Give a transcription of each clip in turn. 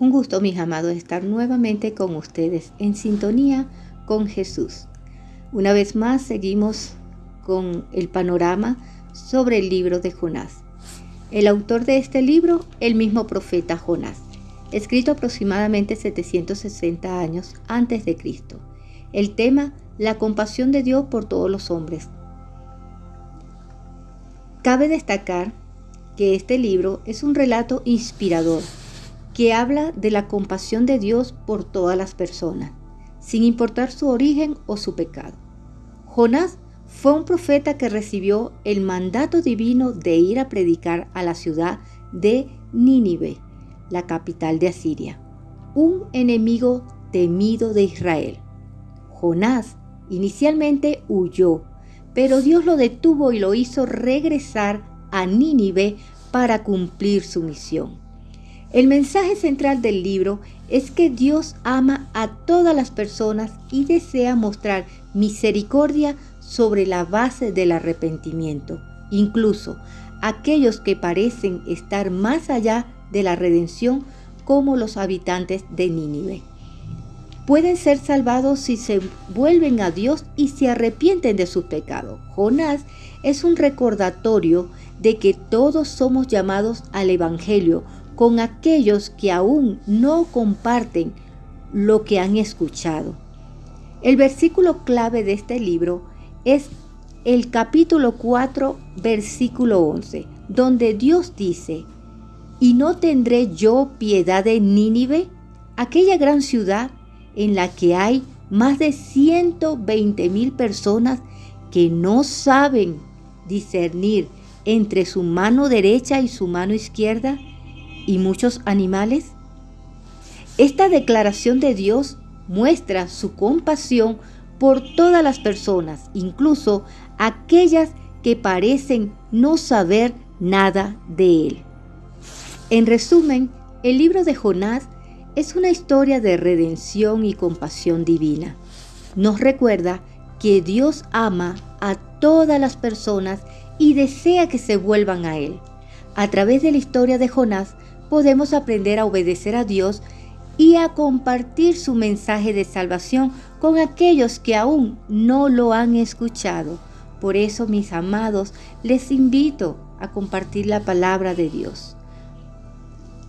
Un gusto, mis amados, estar nuevamente con ustedes en sintonía con Jesús. Una vez más seguimos con el panorama sobre el libro de Jonás. El autor de este libro, el mismo profeta Jonás, escrito aproximadamente 760 años antes de Cristo. El tema, la compasión de Dios por todos los hombres. Cabe destacar que este libro es un relato inspirador que habla de la compasión de Dios por todas las personas, sin importar su origen o su pecado. Jonás fue un profeta que recibió el mandato divino de ir a predicar a la ciudad de Nínive, la capital de Asiria, un enemigo temido de Israel. Jonás inicialmente huyó, pero Dios lo detuvo y lo hizo regresar a Nínive para cumplir su misión. El mensaje central del libro es que Dios ama a todas las personas y desea mostrar misericordia sobre la base del arrepentimiento, incluso aquellos que parecen estar más allá de la redención como los habitantes de Nínive. Pueden ser salvados si se vuelven a Dios y se arrepienten de sus pecados. Jonás es un recordatorio de que todos somos llamados al Evangelio con aquellos que aún no comparten lo que han escuchado. El versículo clave de este libro es el capítulo 4, versículo 11, donde Dios dice, ¿y no tendré yo piedad de Nínive, aquella gran ciudad en la que hay más de 120 mil personas que no saben discernir entre su mano derecha y su mano izquierda? Y muchos animales? Esta declaración de Dios muestra su compasión por todas las personas, incluso aquellas que parecen no saber nada de Él. En resumen, el libro de Jonás es una historia de redención y compasión divina. Nos recuerda que Dios ama a todas las personas y desea que se vuelvan a Él. A través de la historia de Jonás podemos aprender a obedecer a Dios y a compartir su mensaje de salvación con aquellos que aún no lo han escuchado. Por eso, mis amados, les invito a compartir la palabra de Dios,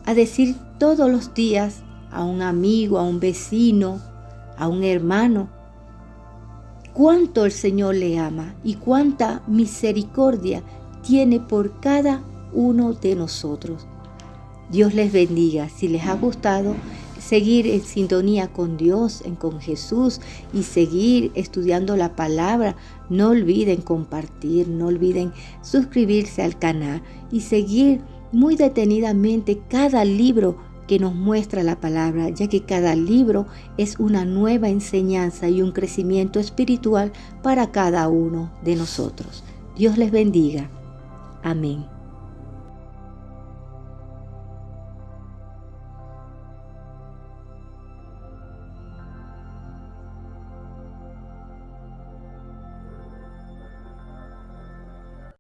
a decir todos los días a un amigo, a un vecino, a un hermano, cuánto el Señor le ama y cuánta misericordia tiene por cada uno de nosotros. Dios les bendiga. Si les ha gustado, seguir en sintonía con Dios, con Jesús y seguir estudiando la palabra, no olviden compartir, no olviden suscribirse al canal y seguir muy detenidamente cada libro que nos muestra la palabra, ya que cada libro es una nueva enseñanza y un crecimiento espiritual para cada uno de nosotros. Dios les bendiga. Amén.